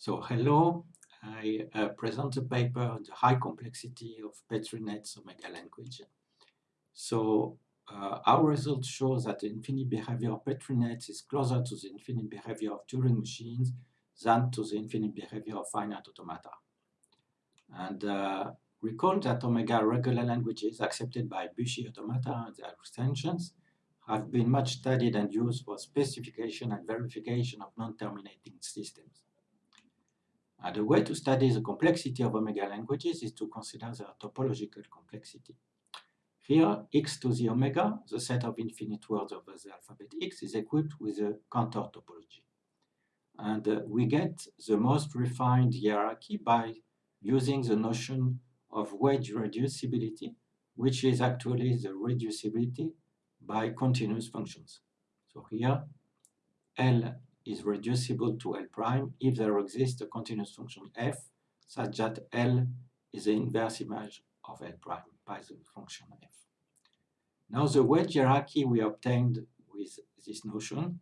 So hello, I uh, present a paper on the high complexity of Petri nets omega language. So uh, our results show that the infinite behavior of Petri nets is closer to the infinite behavior of Turing machines than to the infinite behavior of finite automata. And uh, recall that omega regular languages accepted by Büchi automata and their extensions have been much studied and used for specification and verification of non-terminating systems. And the way to study the complexity of omega languages is to consider their topological complexity. Here, x to the omega, the set of infinite words over the alphabet x, is equipped with a Cantor topology. And uh, we get the most refined hierarchy by using the notion of Wadge reducibility, which is actually the reducibility by continuous functions. So here, L is reducible to L prime if there exists a continuous function f such that L is the inverse image of L prime by the function f. Now the Wadge hierarchy we obtained with this notion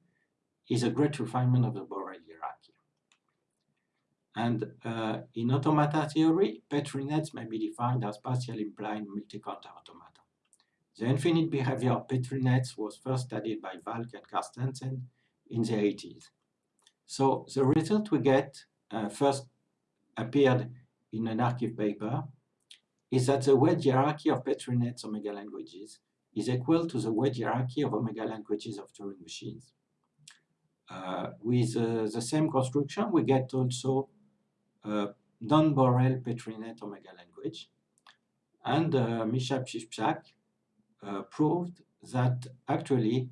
is a great refinement of the Borel hierarchy. And uh, in automata theory, Petri nets may be defined as partially implying multi-counter automata. The infinite behavior of Petri nets was first studied by Valk and Carstensen in the 80s. So the result we get uh, first appeared in an arXiv paper is that the Wadge hierarchy of Petri nets omega languages is equal to the Wadge hierarchy of omega languages of Turing machines. Uh, with uh, the same construction, we get also a non-Borel Petrinet omega language. And uh, Misha uh, proved that actually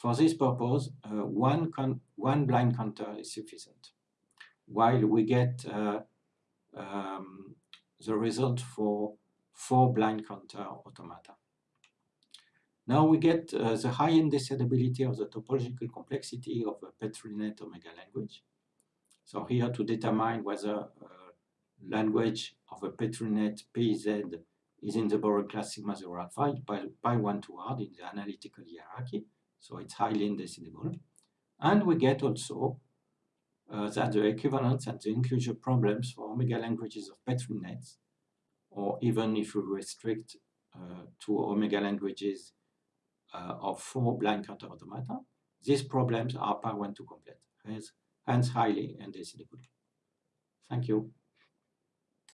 for this purpose, uh, one, one blind counter is sufficient, while we get uh, um, the result for four blind counter automata. Now we get uh, the high indecidability of the topological complexity of a PetriNet omega language. So here to determine whether a language of a PetriNet PZ is in the Borel class sigma 0 alpha by, by 1 to hard in the analytical hierarchy. So it's highly indecidable. And we get also uh, that the equivalence and the inclusion problems for omega languages of Petri nets, or even if we restrict uh, to omega languages uh, of four blind counter automata, these problems are power one to complete, hence highly indecidable. Thank you.